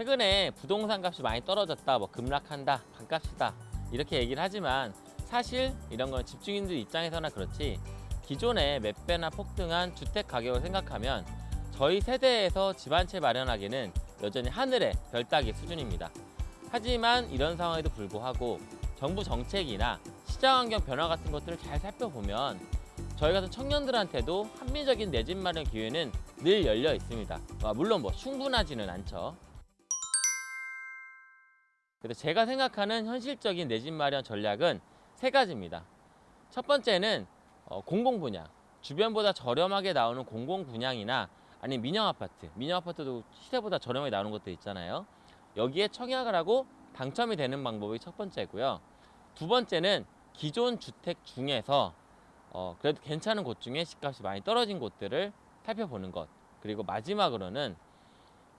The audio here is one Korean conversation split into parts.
최근에 부동산 값이 많이 떨어졌다, 뭐 급락한다, 반값이다 이렇게 얘기를 하지만 사실 이런 건 집주인들 입장에서나 그렇지 기존에 몇 배나 폭등한 주택 가격을 생각하면 저희 세대에서 집 한 채 마련하기는 여전히 하늘의 별 따기 수준입니다. 하지만 이런 상황에도 불구하고 정부 정책이나 시장 환경 변화 같은 것들을 잘 살펴보면 저희 같은 청년들한테도 합리적인 내 집 마련 기회는 늘 열려 있습니다. 아, 물론 뭐 충분하지는 않죠. 그래서 제가 생각하는 현실적인 내 집 마련 전략은 세 가지입니다. 첫 번째는 어, 공공 분양. 주변보다 저렴하게 나오는 공공 분양이나 아니면 민영 아파트. 민영 아파트도 시세보다 저렴하게 나오는 것도 있잖아요. 여기에 청약을 하고 당첨이 되는 방법이 첫 번째고요. 두 번째는 기존 주택 중에서 어, 그래도 괜찮은 곳 중에 집값이 많이 떨어진 곳들을 살펴보는 것. 그리고 마지막으로는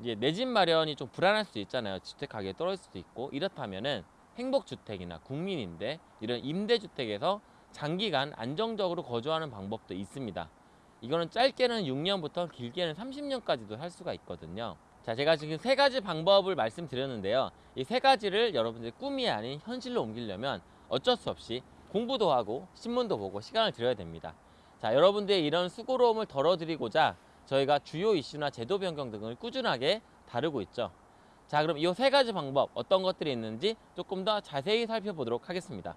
이제 내 집 마련이 좀 불안할 수도 있잖아요. 주택 가격이 떨어질 수도 있고 이렇다면은 행복주택이나 국민임대 이런 임대주택에서 장기간 안정적으로 거주하는 방법도 있습니다. 이거는 짧게는 6년부터 길게는 30년까지도 할 수가 있거든요. 자, 제가 지금 세 가지 방법을 말씀드렸는데요. 이 세 가지를 여러분들의 꿈이 아닌 현실로 옮기려면 어쩔 수 없이 공부도 하고 신문도 보고 시간을 들여야 됩니다. 자, 여러분들의 이런 수고로움을 덜어드리고자 저희가 주요 이슈나 제도 변경 등을 꾸준하게 다루고 있죠. 자, 그럼 이 세 가지 방법 어떤 것들이 있는지 조금 더 자세히 살펴보도록 하겠습니다.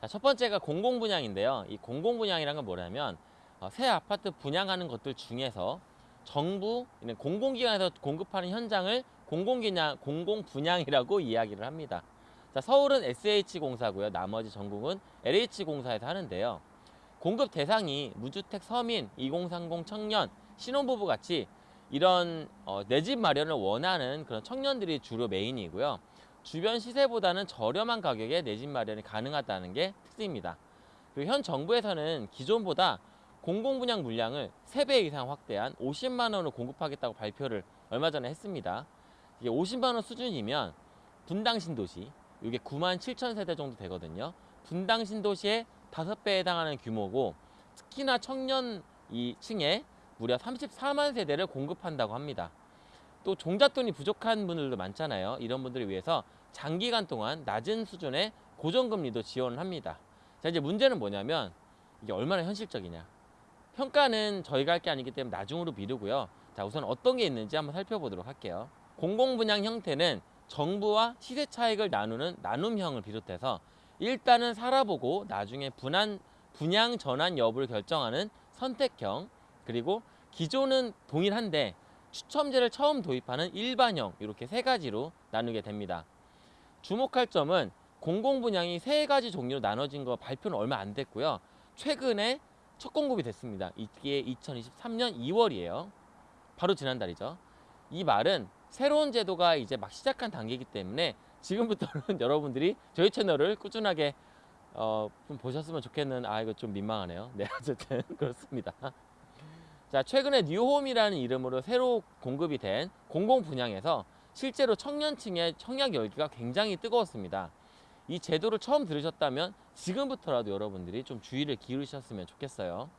자, 첫 번째가 공공 분양인데요. 이 공공 분양이란 건 뭐냐면 어, 새 아파트 분양하는 것들 중에서 정부 공공기관에서 공급하는 현장을 공공기냥 공공 분양이라고 이야기를 합니다. 자, 서울은 SH공사고요. 나머지 전국은 LH공사에서 하는데요. 공급 대상이 무주택 서민, 2030 청년, 신혼부부 같이 이런 어, 내 집 마련을 원하는 그런 청년들이 주로 메인이고요. 주변 시세보다는 저렴한 가격에 내 집 마련이 가능하다는 게 특징입니다. 그리고 현 정부에서는 기존보다 공공분양 물량을 3배 이상 확대한 50만 원을 공급하겠다고 발표를 얼마 전에 했습니다. 이게 50만 원 수준이면 분당 신도시, 이게 9만 7천 세대 정도 되거든요. 분당 신도시의 5배에 해당하는 규모고 특히나 청년 이 층에 무려 34만 세대를 공급한다고 합니다. 또 종잣돈이 부족한 분들도 많잖아요. 이런 분들을 위해서 장기간 동안 낮은 수준의 고정금리도 지원을 합니다. 자, 이제 문제는 뭐냐면 이게 얼마나 현실적이냐. 평가는 저희가 할 게 아니기 때문에 나중으로 미루고요. 자, 우선 어떤 게 있는지 한번 살펴보도록 할게요. 공공분양 형태는 정부와 시세 차익을 나누는 나눔형을 비롯해서 일단은 살아보고 나중에 분한, 분양 전환 여부를 결정하는 선택형 그리고 기존은 동일한데 추첨제를 처음 도입하는 일반형 이렇게 세 가지로 나누게 됩니다. 주목할 점은 공공분양이 세 가지 종류로 나눠진 거 발표는 얼마 안 됐고요. 최근에 첫 공급이 됐습니다. 이게 2023년 2월이에요. 바로 지난달이죠. 이 말은 새로운 제도가 이제 막 시작한 단계이기 때문에 지금부터는 여러분들이 저희 채널을 꾸준하게 어, 좀 보셨으면 좋겠는 아 이거 좀 민망하네요. 네 어쨌든 그렇습니다. 자 최근에 뉴홈이라는 이름으로 새로 공급이 된 공공 분양에서 실제로 청년층의 청약 열기가 굉장히 뜨거웠습니다. 이 제도를 처음 들으셨다면 지금부터라도 여러분들이 좀 주의를 기울이셨으면 좋겠어요.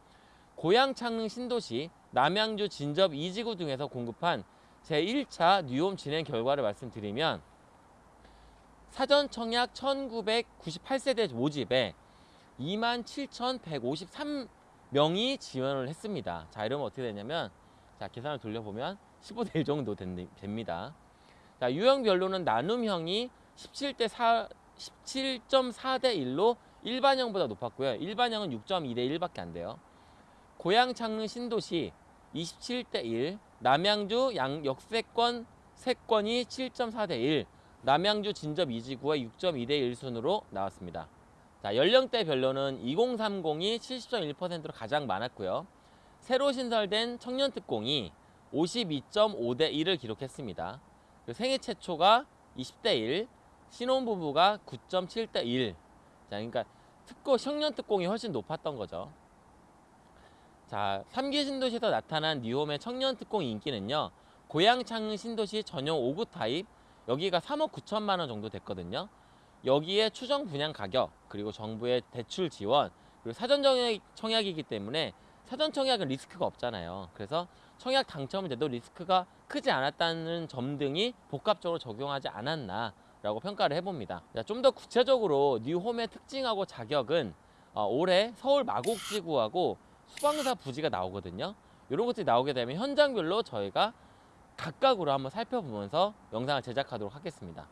고양 창릉 신도시, 남양주 진접 이지구 등에서 공급한 제1차 뉴홈 진행 결과를 말씀드리면 사전 청약 1998세대 모집에 27,153명이 지원을 했습니다. 자, 이러면 어떻게 되냐면 자, 계산을 돌려보면 15대 1 정도 됩니다. 자, 유형별로는 나눔형이 17대 4 17.4대 1로 일반형보다 높았고요. 일반형은 6.2대 1밖에 안 돼요. 고양 창릉 신도시 27대 1, 남양주 양 역세권 세권이 7.4 대 1, 남양주 진접 이지구가 6.2 대 1 순으로 나왔습니다. 자, 연령대별로는 2030이 70.1%로 가장 많았고요. 새로 신설된 청년특공이 52.5 대 1을 기록했습니다. 생애 최초가 20대 1, 신혼부부가 9.7 대 1. 자, 그러니까 특고 청년 특공이 훨씬 높았던 거죠. 자, 3기 신도시에서 나타난 뉴홈의 청년 특공 인기는요. 고양창릉 신도시 전용 59 타입 여기가 3억 9천만 원 정도 됐거든요. 여기에 추정 분양 가격 그리고 정부의 대출 지원 그리고 사전 청약, 청약이기 때문에 사전 청약은 리스크가 없잖아요. 그래서 청약 당첨이 돼도 리스크가 크지 않았다는 점 등이 복합적으로 작용하지 않았나 라고 평가를 해봅니다. 좀 더 구체적으로 뉴홈의 특징하고 자격은 어, 올해 서울 마곡지구하고 수방사 부지가 나오거든요. 이런 것들이 나오게 되면 현장별로 저희가 각각으로 한번 살펴보면서 영상을 제작하도록 하겠습니다.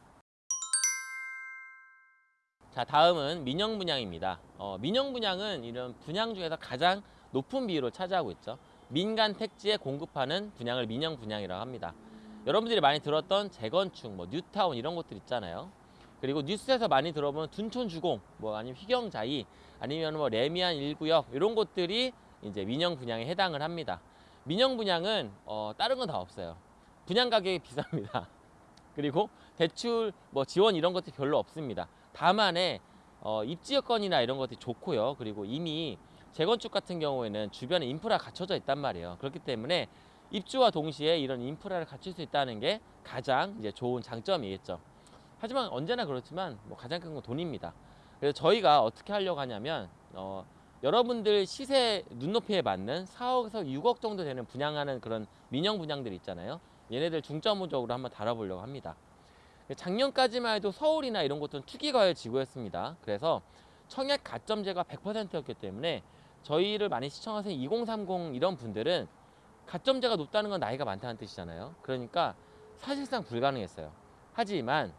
자 다음은 민영 분양입니다. 어, 민영 분양은 이런 분양 중에서 가장 높은 비율을 차지하고 있죠. 민간 택지에 공급하는 분양을 민영 분양이라고 합니다. 여러분들이 많이 들었던 재건축, 뭐 뉴타운 이런 것들 있잖아요. 그리고 뉴스에서 많이 들어보면 둔촌 주공, 뭐 아니면 휘경자이, 아니면 뭐 레미안 1구역 이런 것들이 이제 민영 분양에 해당을 합니다. 민영 분양은 어, 다른 건 다 없어요. 분양 가격이 비쌉니다. 그리고 대출 뭐 지원 이런 것들이 별로 없습니다. 다만에 어, 입지 여건이나 이런 것들이 좋고요. 그리고 이미 재건축 같은 경우에는 주변에 인프라 갖춰져 있단 말이에요. 그렇기 때문에 입주와 동시에 이런 인프라를 갖출 수 있다는 게 가장 이제 좋은 장점이겠죠. 하지만 언제나 그렇지만 뭐 가장 큰 건 돈입니다. 그래서 저희가 어떻게 하려고 하냐면 어, 여러분들 시세 눈높이에 맞는 4억에서 6억 정도 되는 분양하는 그런 민영 분양들 있잖아요. 얘네들 중점적으로 한번 다뤄보려고 합니다. 작년까지만 해도 서울이나 이런 곳은 투기과열 지구였습니다. 그래서 청약 가점제가 100%였기 때문에 저희를 많이 시청하세요 2030 이런 분들은 가점제가 높다는 건 나이가 많다는 뜻이잖아요. 그러니까 사실상 불가능했어요. 하지만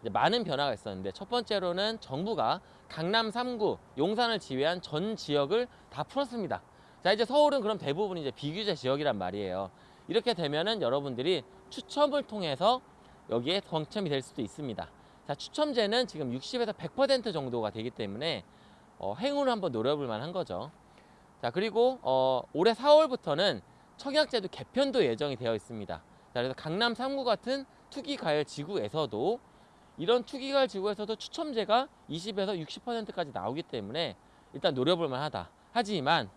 이제 많은 변화가 있었는데 첫 번째로는 정부가 강남 3구 용산을 지휘한 전 지역을 다 풀었습니다. 자 이제 서울은 그럼 대부분 이제 비규제 지역이란 말이에요. 이렇게 되면은 여러분들이 추첨을 통해서 여기에 당첨이 될 수도 있습니다. 자 추첨제는 지금 60에서 100% 정도가 되기 때문에 어, 행운을 한번 노려볼 만한 거죠. 자 그리고 어, 올해 4월부터는 청약제도 개편도 예정이 되어 있습니다. 자, 그래서 강남 3구 같은 투기가열 지구에서도 이런 투기가열 지구에서도 추첨제가 20에서 60%까지 나오기 때문에 일단 노려볼 만하다. 하지만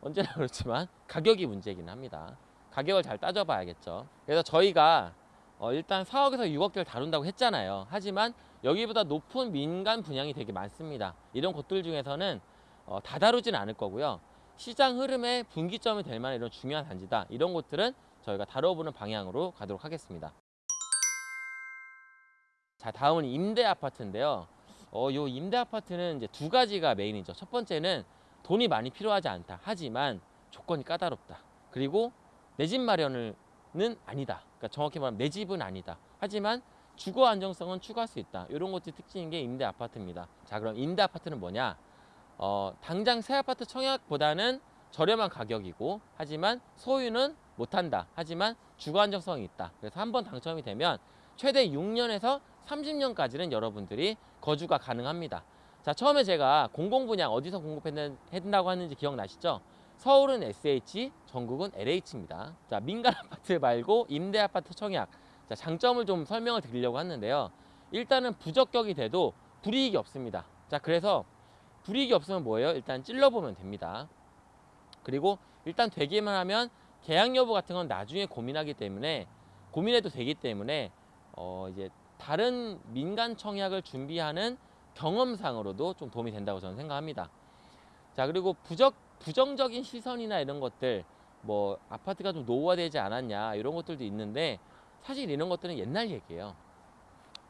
언제나 그렇지만 가격이 문제이긴 합니다. 가격을 잘 따져봐야겠죠. 그래서 저희가 어, 일단 4억에서 6억대를 다룬다고 했잖아요. 하지만 여기보다 높은 민간 분양이 되게 많습니다. 이런 곳들 중에서는 어, 다 다루진 않을 거고요. 시장 흐름의 분기점이 될 만한 이런 중요한 단지다. 이런 곳들은 저희가 다뤄보는 방향으로 가도록 하겠습니다. 자, 다음은 임대 아파트인데요. 어, 요 임대 아파트는 이제 두 가지가 메인이죠. 첫 번째는 돈이 많이 필요하지 않다. 하지만 조건이 까다롭다. 그리고 내 집 마련은 아니다. 그러니까 정확히 말하면 내 집은 아니다. 하지만 주거 안정성은 추구할 수 있다. 이런 것들이 특징인 게 임대 아파트입니다. 자, 그럼 임대 아파트는 뭐냐? 어, 당장 새 아파트 청약보다는 저렴한 가격이고 하지만 소유는 못한다. 하지만 주거 안정성이 있다. 그래서 한 번 당첨이 되면 최대 6년에서 30년까지는 여러분들이 거주가 가능합니다. 자, 처음에 제가 공공분양 어디서 공급했다고 하는지 기억나시죠? 서울은 SH, 전국은 LH입니다. 자, 민간 아파트 말고 임대 아파트 청약. 자, 장점을 좀 설명을 드리려고 하는데요. 일단은 부적격이 돼도 불이익이 없습니다. 자, 그래서 불이익이 없으면 뭐예요? 일단 찔러보면 됩니다. 그리고 일단 되기만 하면 계약 여부 같은 건 나중에 고민하기 때문에 고민해도 되기 때문에 어 이제 다른 민간 청약을 준비하는 경험상으로도 좀 도움이 된다고 저는 생각합니다. 자 그리고 부적 부정적인 시선이나 이런 것들 뭐 아파트가 좀 노후화되지 않았냐 이런 것들도 있는데 사실 이런 것들은 옛날 얘기예요.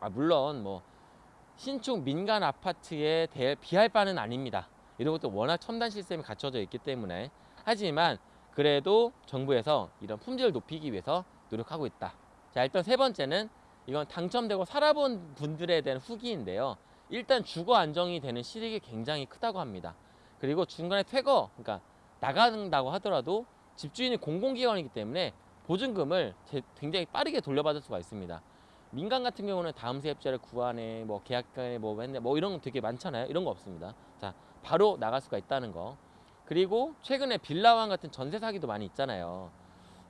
아 물론 뭐 신축 민간 아파트에 대해 비할 바는 아닙니다. 이런 것도 워낙 첨단 시스템이 갖춰져 있기 때문에 하지만 그래도 정부에서 이런 품질을 높이기 위해서 노력하고 있다. 자 일단 세 번째는 이건 당첨되고 살아본 분들에 대한 후기인데요. 일단 주거 안정이 되는 실익이 굉장히 크다고 합니다. 그리고 중간에 퇴거, 그러니까 나간다고 하더라도 집주인이 공공기관이기 때문에 보증금을 굉장히 빠르게 돌려받을 수가 있습니다. 민간 같은 경우는 다음 세입자를 구하네, 뭐 계약간에 뭐 했네, 뭐 이런 거 되게 많잖아요. 이런 거 없습니다. 자, 바로 나갈 수가 있다는 거. 그리고 최근에 빌라왕 같은 전세 사기도 많이 있잖아요.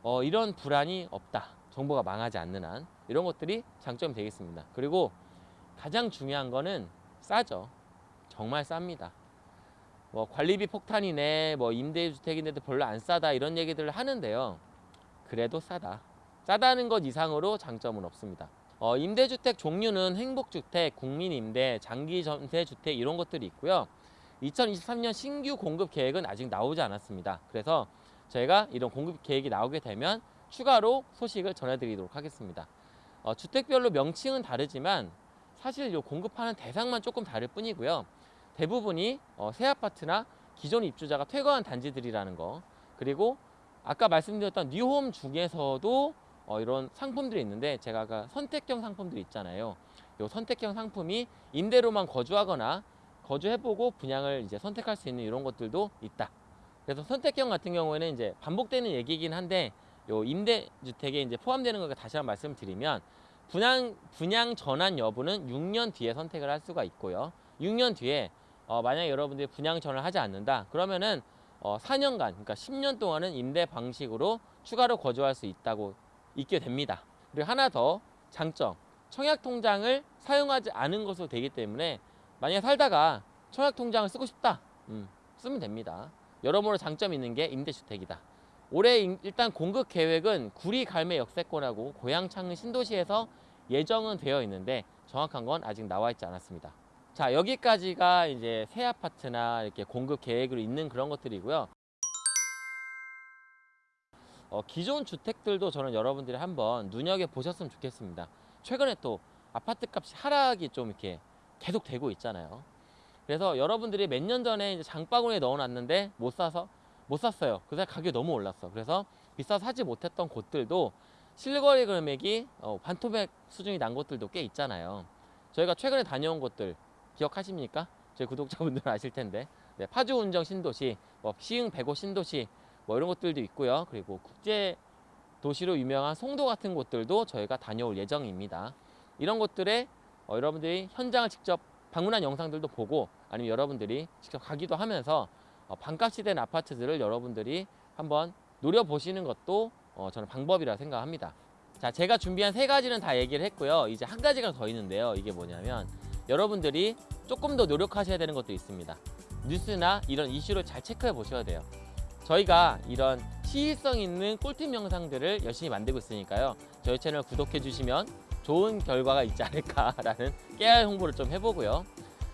어, 이런 불안이 없다. 정보가 망하지 않는 한 이런 것들이 장점이 되겠습니다. 그리고 가장 중요한 거는 싸죠. 정말 쌉니다. 뭐 관리비 폭탄이네, 뭐 임대주택인데도 별로 안 싸다 이런 얘기들을 하는데요. 그래도 싸다. 싸다는 것 이상으로 장점은 없습니다. 어, 임대주택 종류는 행복주택, 국민임대, 장기전세주택 이런 것들이 있고요. 2023년 신규 공급 계획은 아직 나오지 않았습니다. 그래서 저희가 이런 공급 계획이 나오게 되면 추가로 소식을 전해드리도록 하겠습니다. 어, 주택별로 명칭은 다르지만 사실 요 공급하는 대상만 조금 다를 뿐이고요. 대부분이 어, 새 아파트나 기존 입주자가 퇴거한 단지들이라는 거 그리고 아까 말씀드렸던 뉴홈 중에서도 어, 이런 상품들이 있는데 제가 아까 선택형 상품들이 있잖아요. 요 선택형 상품이 임대로만 거주하거나 거주해보고 분양을 이제 선택할 수 있는 이런 것들도 있다. 그래서 선택형 같은 경우에는 이제 반복되는 얘기긴 한데 요 임대주택에 이제 포함되는 거 다시 한번 말씀드리면 분양 분양 전환 여부는 6년 뒤에 선택을 할 수가 있고요. 6년 뒤에 어, 만약 여러분들이 분양 전환을 하지 않는다 그러면은 어, 4년간 그러니까 10년 동안은 임대 방식으로 추가로 거주할 수 있다고 있게 됩니다. 그리고 하나 더 장점 청약 통장을 사용하지 않은 것으로 되기 때문에 만약에 살다가 청약 통장을 쓰고 싶다 음, 쓰면 됩니다. 여러모로 장점이 있는 게 임대주택이다. 올해 인- 일단 공급 계획은 구리 갈매 역세권하고 고양 창릉 신도시에서 예정은 되어 있는데 정확한 건 아직 나와 있지 않았습니다. 자 여기까지가 이제 새 아파트나 이렇게 공급 계획으로 있는 그런 것들이고요. 어, 기존 주택들도 저는 여러분들이 한번 눈여겨 보셨으면 좋겠습니다. 최근에 또 아파트 값이 하락이 좀 이렇게 계속 되고 있잖아요. 그래서 여러분들이 몇 년 전에 이제 장바구니에 넣어놨는데 못 사서 못 샀어요. 그래서 가격이 너무 올랐어. 그래서 비싸서 사지 못했던 곳들도 실거래 금액이 어, 반토막 수준이 난 곳들도 꽤 있잖아요. 저희가 최근에 다녀온 곳들 기억하십니까? 저희 구독자분들은 아실 텐데 네, 파주 운정 신도시, 뭐 시흥 백오 신도시 뭐 이런 곳들도 있고요. 그리고 국제 도시로 유명한 송도 같은 곳들도 저희가 다녀올 예정입니다. 이런 곳들에 어, 여러분들이 현장을 직접 방문한 영상들도 보고 아니면 여러분들이 직접 가기도 하면서 어, 반값이 된 아파트들을 여러분들이 한번 노려보시는 것도 어, 저는 방법이라 생각합니다. 자, 제가 준비한 세 가지는 다 얘기를 했고요. 이제 한 가지가 더 있는데요. 이게 뭐냐면 여러분들이 조금 더 노력하셔야 되는 것도 있습니다. 뉴스나 이런 이슈를 잘 체크해 보셔야 돼요. 저희가 이런 시의성 있는 꿀팁 영상들을 열심히 만들고 있으니까요. 저희 채널 구독해 주시면 좋은 결과가 있지 않을까라는 깨알 홍보를 좀 해보고요.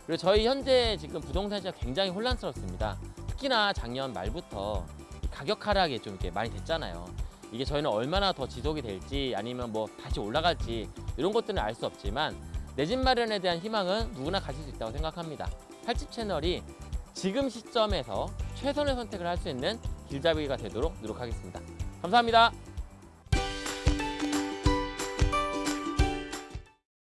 그리고 저희 현재 지금 부동산 시장 굉장히 혼란스럽습니다. 특히나 작년 말부터 이 가격 하락이 좀 이렇게 많이 됐잖아요. 이게 저희는 얼마나 더 지속이 될지 아니면 뭐 다시 올라갈지 이런 것들은 알 수 없지만 내 집 마련에 대한 희망은 누구나 가질 수 있다고 생각합니다. 팔집 채널이 지금 시점에서 최선의 선택을 할 수 있는 길잡이가 되도록 노력하겠습니다. 감사합니다.